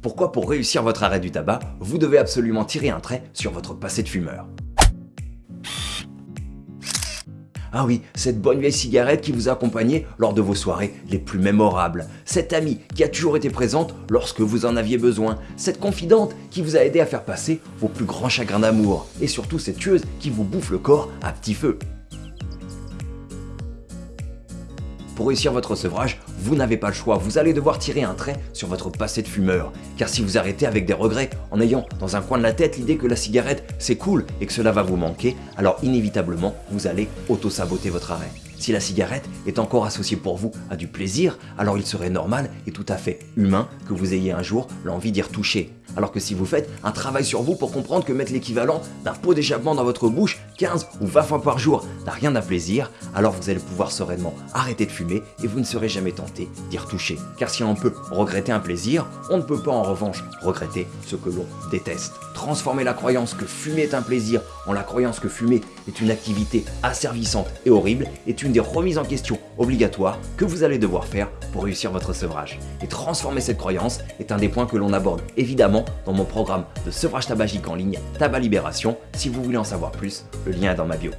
Pourquoi pour réussir votre arrêt du tabac, vous devez absolument tirer un trait sur votre passé de fumeur? Ah oui, cette bonne vieille cigarette qui vous a accompagné lors de vos soirées les plus mémorables. Cette amie qui a toujours été présente lorsque vous en aviez besoin. Cette confidente qui vous a aidé à faire passer vos plus grands chagrins d'amour. Et surtout cette tueuse qui vous bouffe le corps à petit feu. Pour réussir votre sevrage, vous n'avez pas le choix, vous allez devoir tirer un trait sur votre passé de fumeur. Car si vous arrêtez avec des regrets, en ayant dans un coin de la tête l'idée que la cigarette c'est cool et que cela va vous manquer, alors inévitablement vous allez auto-saboter votre arrêt. Si la cigarette est encore associée pour vous à du plaisir, alors il serait normal et tout à fait humain que vous ayez un jour l'envie d'y retoucher. Alors que si vous faites un travail sur vous pour comprendre que mettre l'équivalent d'un pot d'échappement dans votre bouche 15 ou 20 fois par jour n'a rien d'un plaisir, alors vous allez pouvoir sereinement arrêter de fumer et vous ne serez jamais tenté d'y retoucher. Car si on peut regretter un plaisir, on ne peut pas en revanche regretter ce que l'on déteste. Transformer la croyance que fumer est un plaisir en la croyance que fumer est une activité asservissante et horrible est une des remises en question obligatoires que vous allez devoir faire pour réussir votre sevrage. Et transformer cette croyance est un des points que l'on aborde évidemment dans mon programme de sevrage tabagique en ligne Tabac Libération. Si vous voulez en savoir plus, le lien est dans ma bio.